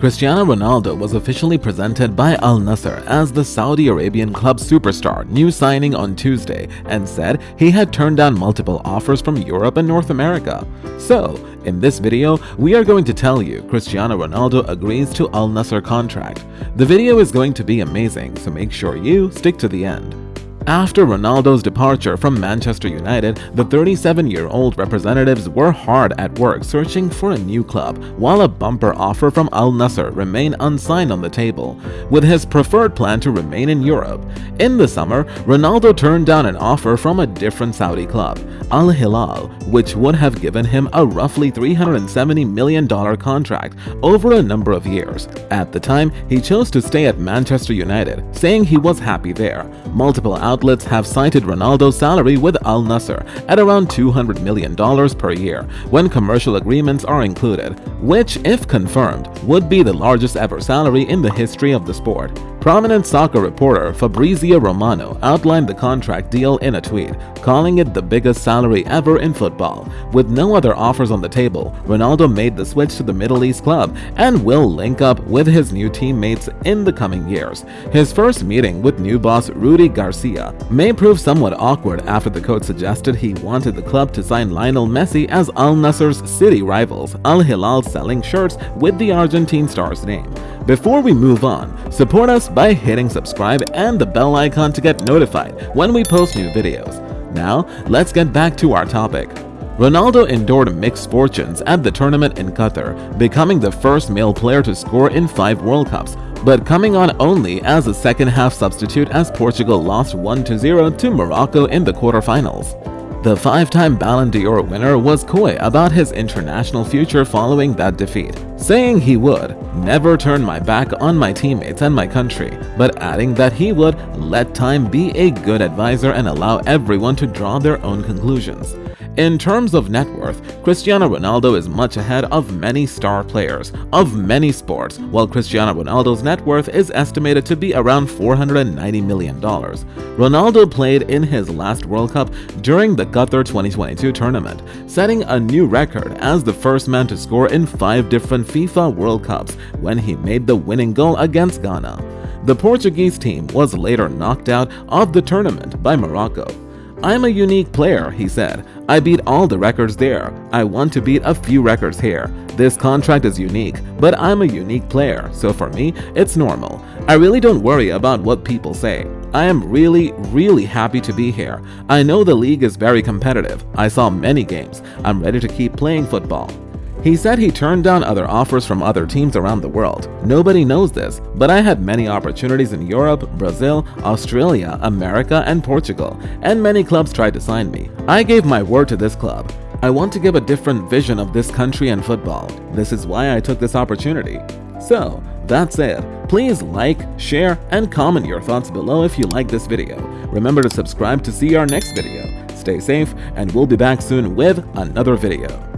Cristiano Ronaldo was officially presented by Al Nassr as the Saudi Arabian club superstar new signing on Tuesday and said he had turned down multiple offers from Europe and North America. So, in this video, we are going to tell you Cristiano Ronaldo agrees to Al Nassr contract. The video is going to be amazing, so make sure you stick to the end. After Ronaldo's departure from Manchester United, the 37-year-old representatives were hard at work searching for a new club, while a bumper offer from Al Nassr remained unsigned on the table, with his preferred plan to remain in Europe. In the summer, Ronaldo turned down an offer from a different Saudi club, Al Hilal, which would have given him a roughly $370 million contract over a number of years. At the time, he chose to stay at Manchester United, saying he was happy there. Multiple outlets have cited Ronaldo's salary with Al Nassr at around $200 million per year when commercial agreements are included, which, if confirmed, would be the largest ever salary in the history of the sport. Prominent soccer reporter Fabrizio Romano outlined the contract deal in a tweet, calling it the biggest salary ever in football. With no other offers on the table, Ronaldo made the switch to the Middle East club and will link up with his new teammates in the coming years. His first meeting with new boss Rudi Garcia may prove somewhat awkward after the coach suggested he wanted the club to sign Lionel Messi as Al Nassr's city rivals, Al Hilal selling shirts with the Argentine star's name. Before we move on, support us by hitting subscribe and the bell icon to get notified when we post new videos. Now, let's get back to our topic. Ronaldo endured mixed fortunes at the tournament in Qatar, becoming the first male player to score in five World Cups, but coming on only as a second-half substitute as Portugal lost 1-0 to Morocco in the quarterfinals. The five-time Ballon d'Or winner was coy about his international future following that defeat, saying he would never turn my back on my teammates and my country, but adding that he would let time be a good advisor and allow everyone to draw their own conclusions. In terms of net worth, Cristiano Ronaldo is much ahead of many star players of many sports, while Cristiano Ronaldo's net worth is estimated to be around $490 million. Ronaldo played in his last World Cup during the Qatar 2022 tournament, setting a new record as the first man to score in five different FIFA World Cups when he made the winning goal against Ghana. The Portuguese team was later knocked out of the tournament by Morocco. I'm a unique player, he said. I beat all the records there. I want to beat a few records here. This contract is unique, but I'm a unique player, so for me, it's normal. I really don't worry about what people say. I am really, really happy to be here. I know the league is very competitive. I saw many games. I'm ready to keep playing football. He said he turned down other offers from other teams around the world. Nobody knows this, but I had many opportunities in Europe, Brazil, Australia, America, and Portugal, and many clubs tried to sign me. I gave my word to this club. I want to give a different vision of this country and football. This is why I took this opportunity. So, that's it. Please like, share, and comment your thoughts below if you like this video. Remember to subscribe to see our next video. Stay safe, and we'll be back soon with another video.